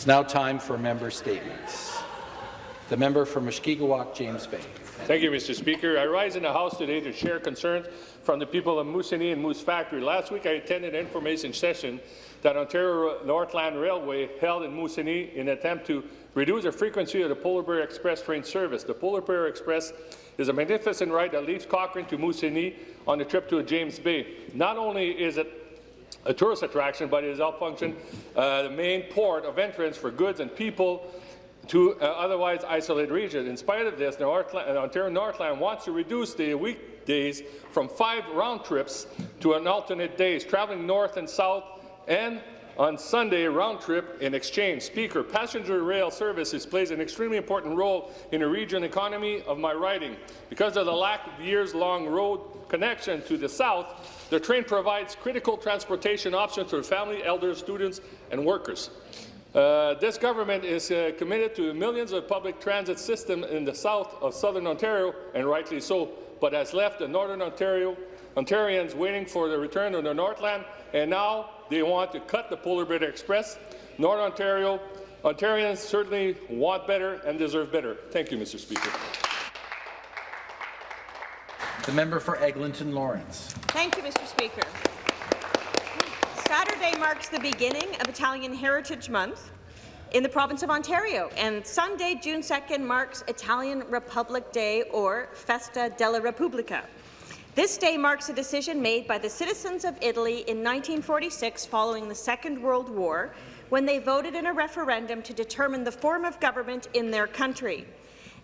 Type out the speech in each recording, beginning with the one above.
It's now time for member statements. The member for Mushkegowuk, James Bay. Thank you, Mr. Speaker. I rise in the House today to share concerns from the people of Moosonee and Moose Factory. Last week, I attended an information session that Ontario Northland Railway held in Moosonee in an attempt to reduce the frequency of the Polar Bear Express train service. The Polar Bear Express is a magnificent ride that leaves Cochrane to Moosonee on the trip to James Bay. Not only is it a tourist attraction, but it is out function uh, the main port of entrance for goods and people to uh, otherwise isolated regions. In spite of this, Northland, uh, Ontario Northland wants to reduce the weekdays from five round trips to an alternate days, traveling north and south and on Sunday round trip in exchange. Speaker, passenger rail services plays an extremely important role in the region economy of my riding. Because of the lack of years-long road connection to the south, the train provides critical transportation options for family, elders, students, and workers. Uh, this government is uh, committed to millions of public transit system in the south of southern Ontario, and rightly so, but has left the northern Ontario Ontarians waiting for the return of the Northland, and now they want to cut the Polar Bear Express. North Ontario Ontarians certainly want better and deserve better. Thank you, Mr. Speaker. The member for Eglinton Lawrence. Thank you, Mr. Speaker. Saturday marks the beginning of Italian Heritage Month in the province of Ontario, and Sunday, June 2nd, marks Italian Republic Day, or Festa della Repubblica. This day marks a decision made by the citizens of Italy in 1946 following the Second World War, when they voted in a referendum to determine the form of government in their country.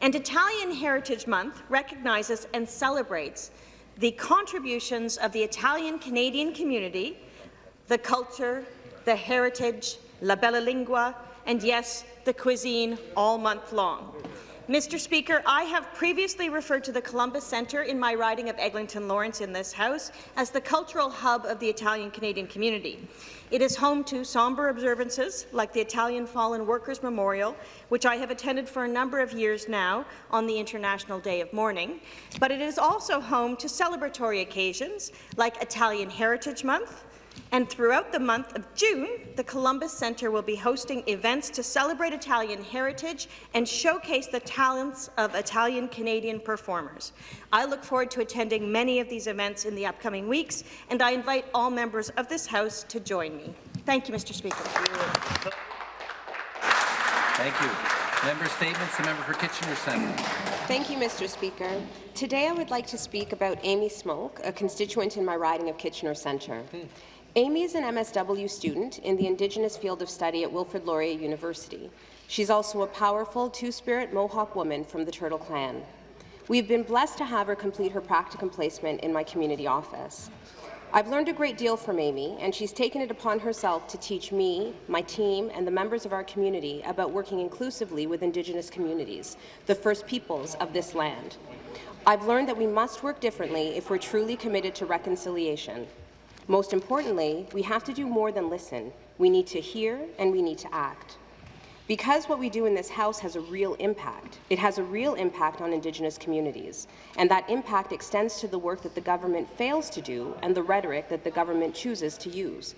And Italian Heritage Month recognizes and celebrates the contributions of the Italian-Canadian community, the culture, the heritage, la bella lingua, and yes, the cuisine all month long. Mr. Speaker, I have previously referred to the Columbus Centre in my riding of Eglinton Lawrence in this House as the cultural hub of the Italian-Canadian community. It is home to sombre observances like the Italian Fallen Workers Memorial, which I have attended for a number of years now on the International Day of Mourning, but it is also home to celebratory occasions like Italian Heritage Month, and throughout the month of June, the Columbus Centre will be hosting events to celebrate Italian heritage and showcase the talents of Italian-Canadian performers. I look forward to attending many of these events in the upcoming weeks, and I invite all members of this House to join me. Thank you, Mr. Speaker. Thank you. Member statements. The member for Kitchener Centre. Thank you, Mr. Speaker. Today I would like to speak about Amy Smoke, a constituent in my riding of Kitchener Centre. Hmm. Amy is an MSW student in the Indigenous field of study at Wilfrid Laurier University. She's also a powerful Two-Spirit Mohawk woman from the Turtle Clan. We've been blessed to have her complete her practicum placement in my community office. I've learned a great deal from Amy, and she's taken it upon herself to teach me, my team, and the members of our community about working inclusively with Indigenous communities, the First Peoples of this land. I've learned that we must work differently if we're truly committed to reconciliation. Most importantly, we have to do more than listen. We need to hear and we need to act. Because what we do in this House has a real impact. It has a real impact on Indigenous communities, and that impact extends to the work that the government fails to do and the rhetoric that the government chooses to use.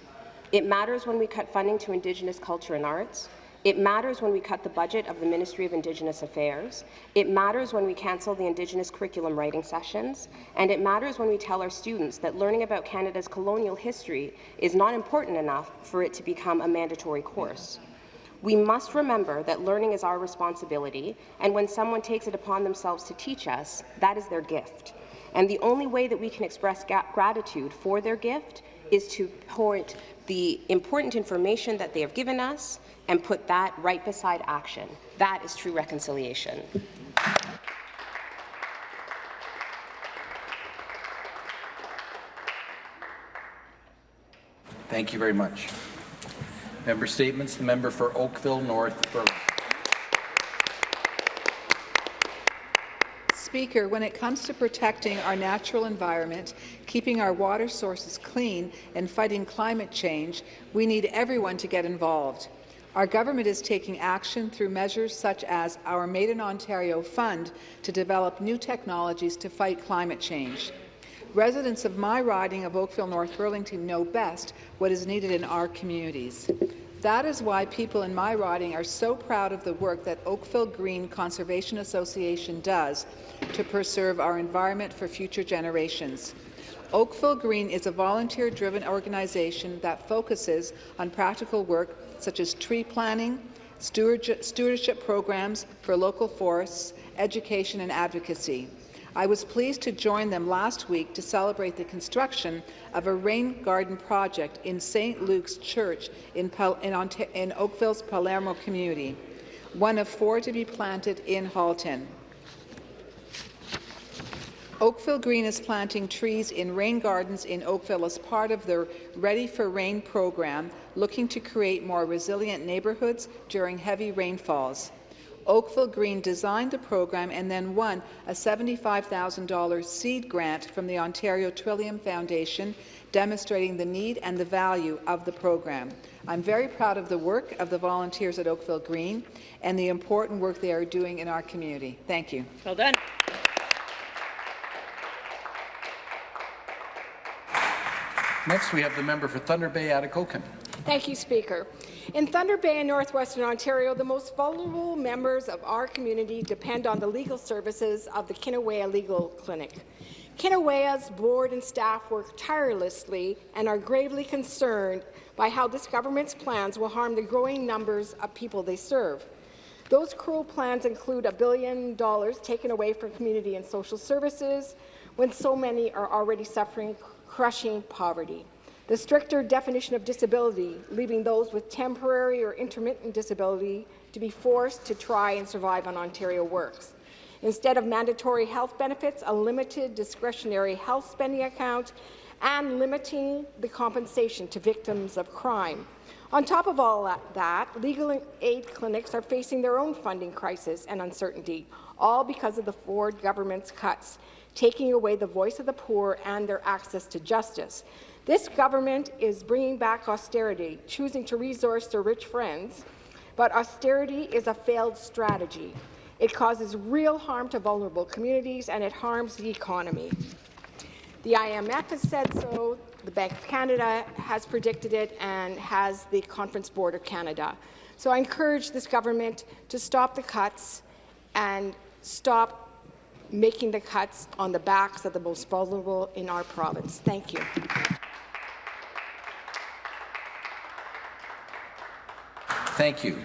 It matters when we cut funding to Indigenous culture and arts. It matters when we cut the budget of the Ministry of Indigenous Affairs. It matters when we cancel the Indigenous curriculum writing sessions. And it matters when we tell our students that learning about Canada's colonial history is not important enough for it to become a mandatory course. We must remember that learning is our responsibility, and when someone takes it upon themselves to teach us, that is their gift. And the only way that we can express gratitude for their gift is to point the important information that they have given us and put that right beside action. That is true reconciliation. Thank you very much. Member statements. The member for Oakville North Burlington. Speaker, when it comes to protecting our natural environment, keeping our water sources clean and fighting climate change, we need everyone to get involved. Our government is taking action through measures such as our Made in Ontario Fund to develop new technologies to fight climate change. Residents of my riding of Oakville North Burlington know best what is needed in our communities. That is why people in my riding are so proud of the work that Oakville Green Conservation Association does to preserve our environment for future generations. Oakville Green is a volunteer-driven organization that focuses on practical work such as tree planting, stewardship programs for local forests, education and advocacy. I was pleased to join them last week to celebrate the construction of a rain garden project in St. Luke's Church in, in, in Oakville's Palermo community, one of four to be planted in Halton. Oakville Green is planting trees in rain gardens in Oakville as part of their Ready for Rain program, looking to create more resilient neighbourhoods during heavy rainfalls. Oakville Green designed the program and then won a $75,000 seed grant from the Ontario Trillium Foundation, demonstrating the need and the value of the program. I'm very proud of the work of the volunteers at Oakville Green and the important work they are doing in our community. Thank you. Well done. Next, we have the member for Thunder Bay, Atikokan. Thank you, Speaker. In Thunder Bay and Northwestern Ontario, the most vulnerable members of our community depend on the legal services of the Kinna-aweya Legal Clinic. Kinna-aweya's board and staff work tirelessly and are gravely concerned by how this government's plans will harm the growing numbers of people they serve. Those cruel plans include a billion dollars taken away from community and social services when so many are already suffering crushing poverty. The stricter definition of disability, leaving those with temporary or intermittent disability to be forced to try and survive on Ontario Works. Instead of mandatory health benefits, a limited discretionary health spending account, and limiting the compensation to victims of crime. On top of all that, legal aid clinics are facing their own funding crisis and uncertainty, all because of the Ford government's cuts taking away the voice of the poor and their access to justice. This government is bringing back austerity, choosing to resource their rich friends, but austerity is a failed strategy. It causes real harm to vulnerable communities and it harms the economy. The IMF has said so, the Bank of Canada has predicted it, and has the Conference Board of Canada. So I encourage this government to stop the cuts and stop making the cuts on the backs of the most vulnerable in our province. Thank you. Thank you.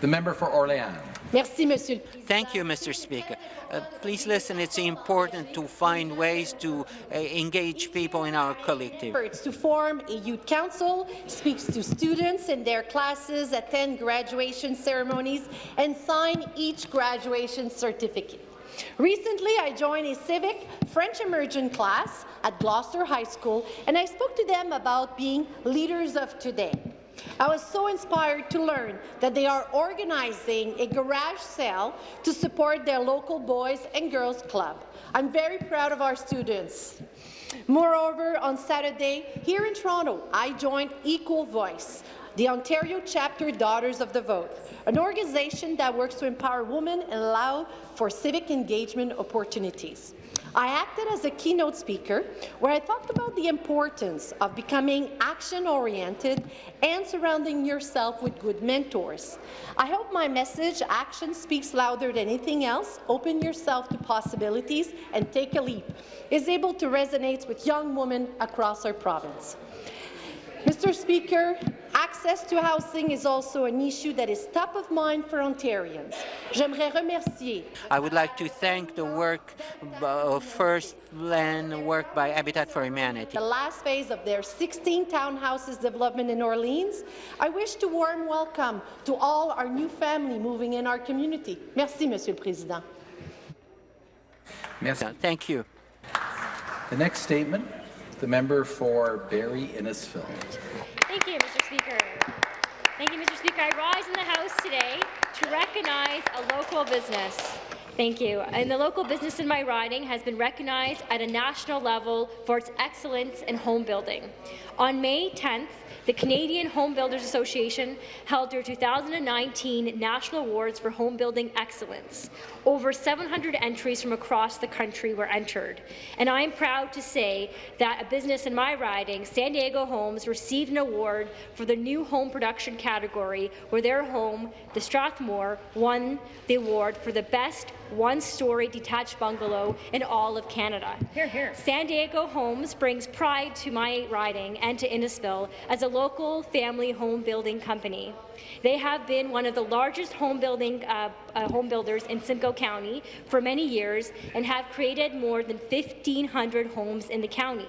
The member for Orléans. Merci, Monsieur. Thank you, Mr. Speaker. Uh, please listen, it's important to find ways to uh, engage people in our collective. To form a youth council, speaks to students in their classes, attend graduation ceremonies, and sign each graduation certificate. Recently, I joined a civic French immersion class at Gloucester High School, and I spoke to them about being leaders of today. I was so inspired to learn that they are organizing a garage sale to support their local Boys and Girls Club. I'm very proud of our students. Moreover, on Saturday, here in Toronto, I joined Equal Voice, the Ontario chapter Daughters of the Vote, an organization that works to empower women and allow for civic engagement opportunities. I acted as a keynote speaker where I talked about the importance of becoming action-oriented and surrounding yourself with good mentors. I hope my message, Action Speaks Louder Than Anything Else, Open Yourself to Possibilities and Take a Leap, is able to resonate with young women across our province. Mr. Speaker, access to housing is also an issue that is top of mind for Ontarians. Remercier. I would like to thank the work uh, of First Land work by Habitat for Humanity. The last phase of their 16 townhouses development in Orleans. I wish to warm welcome to all our new family moving in our community. Merci, Monsieur le Président. Merci. Thank you. The next statement, the member for Barrie Innisfil. Thank you, Mr. Speaker. Thank you, Mr. Speaker. I rise in the House today to recognize a local business. Thank you. And the local business in my riding has been recognized at a national level for its excellence in home building. On May 10th, the Canadian Home Builders Association held their 2019 National Awards for Home Building Excellence. Over 700 entries from across the country were entered, and I am proud to say that a business in my riding, San Diego Homes, received an award for the new home production category, where their home, the Strathmore, won the award for the best one-story detached bungalow in all of Canada. Here, here. San Diego Homes brings pride to my riding and to Innisfil as a local family home building company. They have been one of the largest home building uh, uh, home builders in Simcoe County for many years and have created more than 1,500 homes in the county.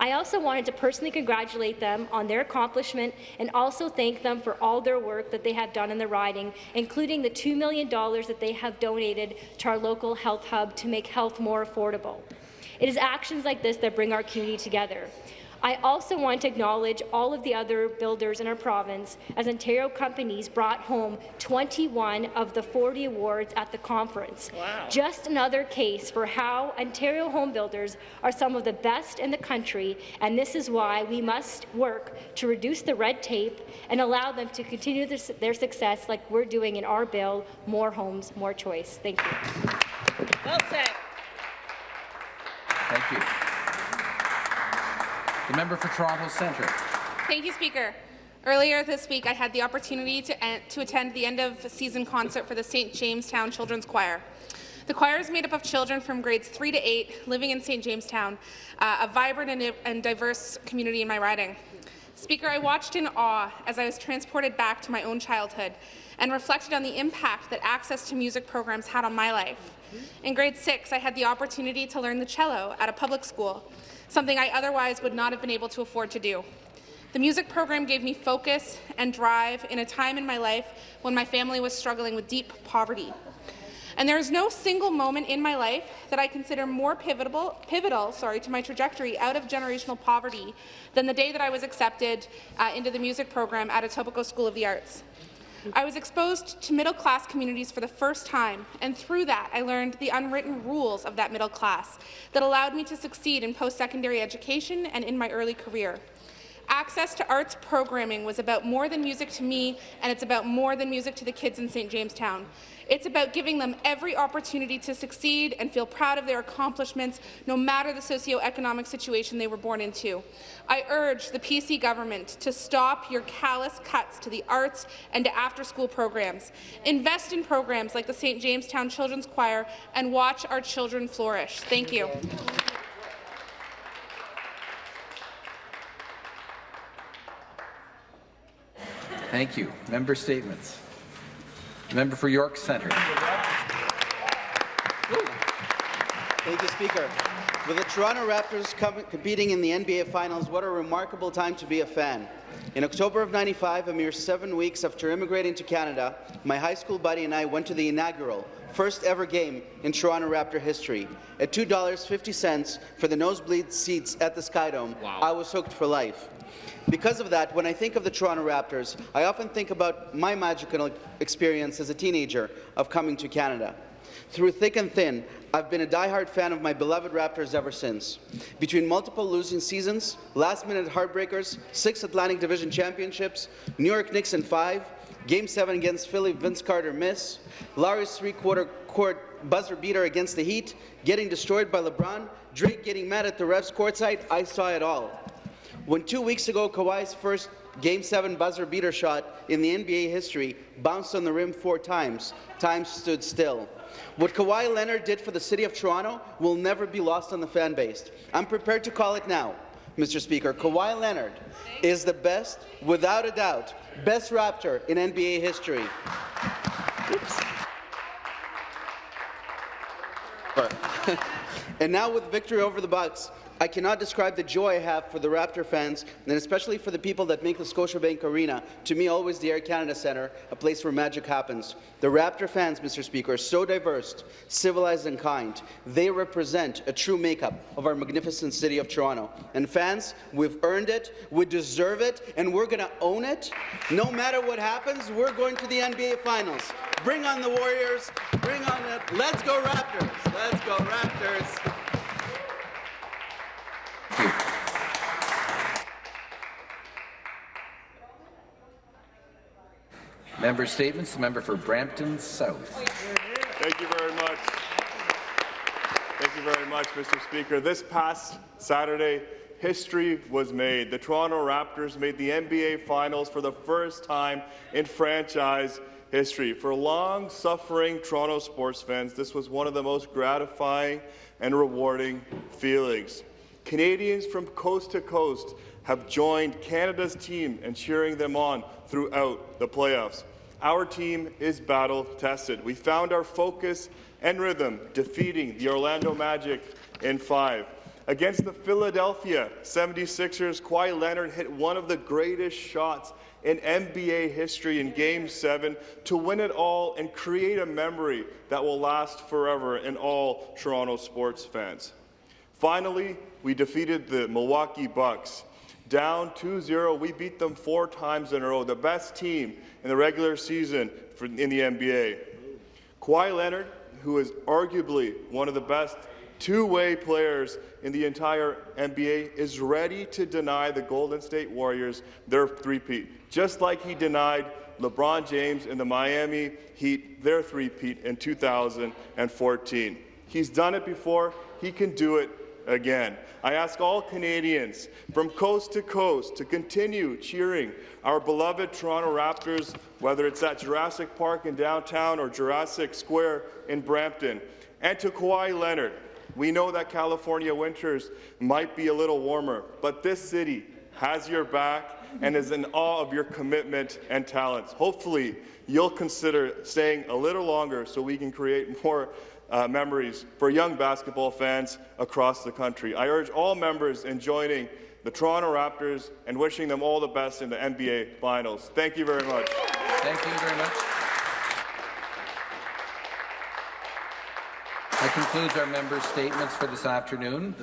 I also wanted to personally congratulate them on their accomplishment and also thank them for all their work that they have done in the riding, including the $2 million that they have donated to our local health hub to make health more affordable. It is actions like this that bring our community together. I also want to acknowledge all of the other builders in our province, as Ontario companies brought home 21 of the 40 awards at the conference. Wow. Just another case for how Ontario home builders are some of the best in the country, and this is why we must work to reduce the red tape and allow them to continue their, their success like we're doing in our bill, More Homes, More Choice. Thank you. Well said. Thank you. The member for Toronto Centre. Thank you, Speaker. Earlier this week, I had the opportunity to, to attend the end-of-season concert for the St. Jamestown Children's Choir. The choir is made up of children from grades 3 to 8 living in St. Jamestown, uh, a vibrant and, and diverse community in my riding. Speaker, I watched in awe as I was transported back to my own childhood and reflected on the impact that access to music programs had on my life. In grade 6, I had the opportunity to learn the cello at a public school, something I otherwise would not have been able to afford to do. The music program gave me focus and drive in a time in my life when my family was struggling with deep poverty. And there is no single moment in my life that I consider more pivotal, pivotal sorry, to my trajectory out of generational poverty than the day that I was accepted uh, into the music program at Etobicoke School of the Arts. I was exposed to middle-class communities for the first time, and through that, I learned the unwritten rules of that middle class that allowed me to succeed in post-secondary education and in my early career. Access to arts programming was about more than music to me, and it's about more than music to the kids in St. Jamestown. It's about giving them every opportunity to succeed and feel proud of their accomplishments, no matter the socioeconomic situation they were born into. I urge the PC government to stop your callous cuts to the arts and to after-school programs. Invest in programs like the St. Jamestown Children's Choir and watch our children flourish. Thank you. Thank you. Member statements. Member for York Centre. Thank you, Speaker. With the Toronto Raptors competing in the NBA Finals, what a remarkable time to be a fan. In October of 95, a mere seven weeks after immigrating to Canada, my high school buddy and I went to the inaugural, first ever game in Toronto Raptor history. At $2.50 for the nosebleed seats at the Skydome, wow. I was hooked for life. Because of that, when I think of the Toronto Raptors, I often think about my magical experience as a teenager of coming to Canada. Through thick and thin, I've been a die-hard fan of my beloved Raptors ever since. Between multiple losing seasons, last-minute heartbreakers, six Atlantic Division championships, New York Knicks in five, Game 7 against Philly, Vince Carter miss, Lowry's three-quarter court buzzer beater against the Heat, getting destroyed by LeBron, Drake getting mad at the refs courtside, I saw it all. When two weeks ago, Kawhi's first Game 7 buzzer beater shot in the NBA history bounced on the rim four times, time stood still. What Kawhi Leonard did for the City of Toronto will never be lost on the fan base. I'm prepared to call it now, Mr. Speaker. Kawhi Leonard is the best, without a doubt, best Raptor in NBA history. Oops. and now with victory over the Bucks, I cannot describe the joy I have for the Raptor fans, and especially for the people that make the Scotiabank Arena, to me always the Air Canada Centre, a place where magic happens. The Raptor fans, Mr. Speaker, are so diverse, civilized and kind. They represent a true makeup of our magnificent city of Toronto. And fans, we've earned it, we deserve it, and we're going to own it. No matter what happens, we're going to the NBA Finals. Bring on the Warriors, bring on it. Let's go Raptors! Let's go Raptors! Member statements. The member for Brampton South. Thank you very much. Thank you very much, Mr. Speaker. This past Saturday, history was made. The Toronto Raptors made the NBA Finals for the first time in franchise history. For long-suffering Toronto sports fans, this was one of the most gratifying and rewarding feelings. Canadians from coast to coast have joined Canada's team and cheering them on throughout the playoffs. Our team is battle-tested. We found our focus and rhythm, defeating the Orlando Magic in five. Against the Philadelphia 76ers, Kawhi Leonard hit one of the greatest shots in NBA history in Game 7 to win it all and create a memory that will last forever in all Toronto sports fans. Finally, we defeated the Milwaukee Bucks. Down 2-0, we beat them four times in a row, the best team in the regular season for, in the NBA. Kawhi Leonard, who is arguably one of the best two-way players in the entire NBA, is ready to deny the Golden State Warriors their three-peat, just like he denied LeBron James and the Miami Heat their three-peat in 2014. He's done it before. He can do it again. I ask all Canadians from coast to coast to continue cheering our beloved Toronto Raptors, whether it's at Jurassic Park in downtown or Jurassic Square in Brampton. And to Kawhi Leonard, we know that California winters might be a little warmer, but this city has your back and is in awe of your commitment and talents. Hopefully, you'll consider staying a little longer so we can create more uh, memories for young basketball fans across the country. I urge all members in joining the Toronto Raptors and wishing them all the best in the NBA Finals. Thank you very much. Thank you very much. That concludes our members' statements for this afternoon.